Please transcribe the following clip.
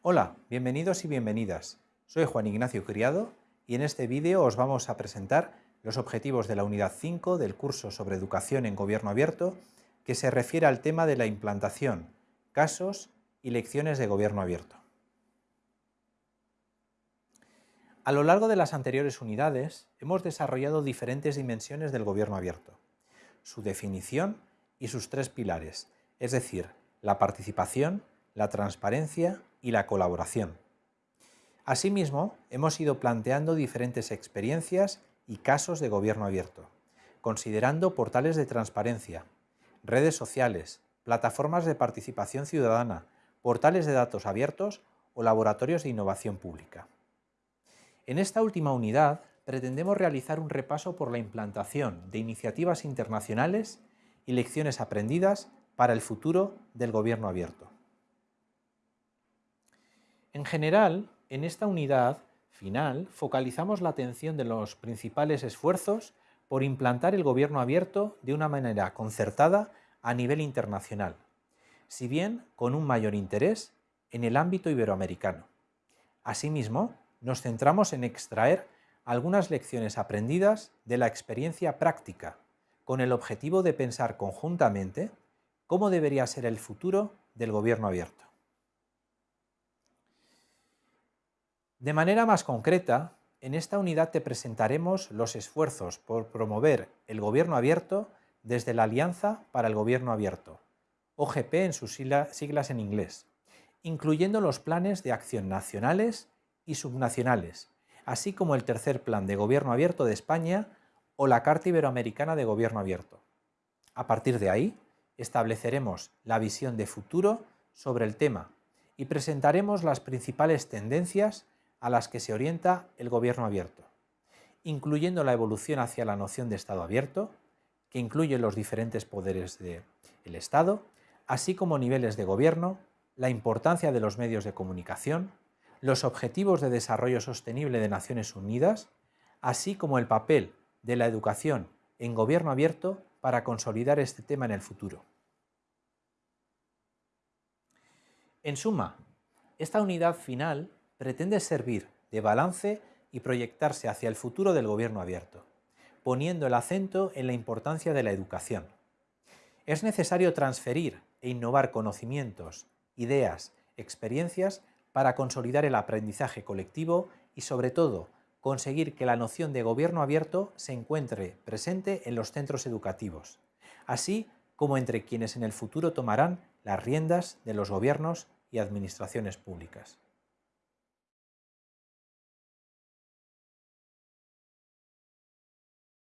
Hola, bienvenidos y bienvenidas. Soy Juan Ignacio Criado y en este vídeo os vamos a presentar los objetivos de la unidad 5 del curso sobre educación en gobierno abierto que se refiere al tema de la implantación, casos y lecciones de gobierno abierto. A lo largo de las anteriores unidades hemos desarrollado diferentes dimensiones del gobierno abierto, su definición y sus tres pilares, es decir, la participación, la transparencia y la colaboración. Asimismo, hemos ido planteando diferentes experiencias y casos de gobierno abierto, considerando portales de transparencia, redes sociales, plataformas de participación ciudadana, portales de datos abiertos o laboratorios de innovación pública. En esta última unidad pretendemos realizar un repaso por la implantación de iniciativas internacionales y lecciones aprendidas para el futuro del gobierno abierto. En general, en esta unidad final focalizamos la atención de los principales esfuerzos por implantar el gobierno abierto de una manera concertada a nivel internacional, si bien con un mayor interés en el ámbito iberoamericano. Asimismo, nos centramos en extraer algunas lecciones aprendidas de la experiencia práctica, con el objetivo de pensar conjuntamente cómo debería ser el futuro del gobierno abierto. De manera más concreta, en esta unidad te presentaremos los esfuerzos por promover el gobierno abierto desde la Alianza para el Gobierno Abierto, OGP en sus siglas en inglés, incluyendo los planes de acción nacionales y subnacionales, así como el tercer Plan de Gobierno Abierto de España o la Carta Iberoamericana de Gobierno Abierto. A partir de ahí, estableceremos la visión de futuro sobre el tema y presentaremos las principales tendencias a las que se orienta el gobierno abierto, incluyendo la evolución hacia la noción de Estado abierto, que incluye los diferentes poderes del Estado, así como niveles de gobierno, la importancia de los medios de comunicación, los objetivos de desarrollo sostenible de Naciones Unidas, así como el papel de la educación en gobierno abierto para consolidar este tema en el futuro. En suma, esta unidad final pretende servir de balance y proyectarse hacia el futuro del gobierno abierto, poniendo el acento en la importancia de la educación. Es necesario transferir e innovar conocimientos, ideas, experiencias para consolidar el aprendizaje colectivo y, sobre todo, conseguir que la noción de gobierno abierto se encuentre presente en los centros educativos, así como entre quienes en el futuro tomarán las riendas de los gobiernos y administraciones públicas.